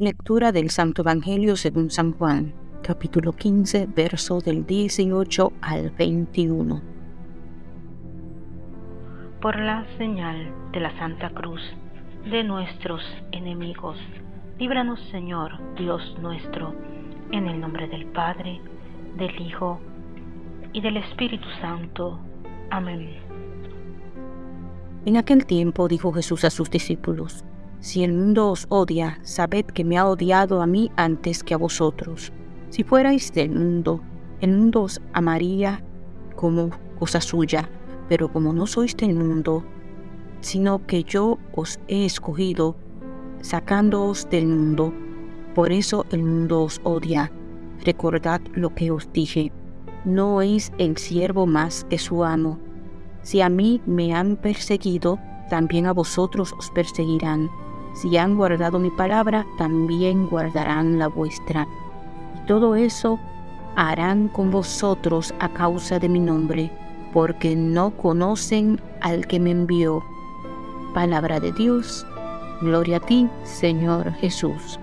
Lectura del Santo Evangelio según San Juan, capítulo 15, verso del 18 al 21. Por la señal de la Santa Cruz de nuestros enemigos, líbranos Señor, Dios nuestro, en el nombre del Padre, del Hijo y del Espíritu Santo. Amén. En aquel tiempo dijo Jesús a sus discípulos, si el mundo os odia, sabed que me ha odiado a mí antes que a vosotros. Si fuerais del mundo, el mundo os amaría como cosa suya, pero como no sois del mundo, sino que yo os he escogido, sacándoos del mundo, por eso el mundo os odia. Recordad lo que os dije, no es el siervo más que su amo. Si a mí me han perseguido, también a vosotros os perseguirán. Si han guardado mi palabra, también guardarán la vuestra. Y todo eso harán con vosotros a causa de mi nombre, porque no conocen al que me envió. Palabra de Dios, gloria a ti, Señor Jesús.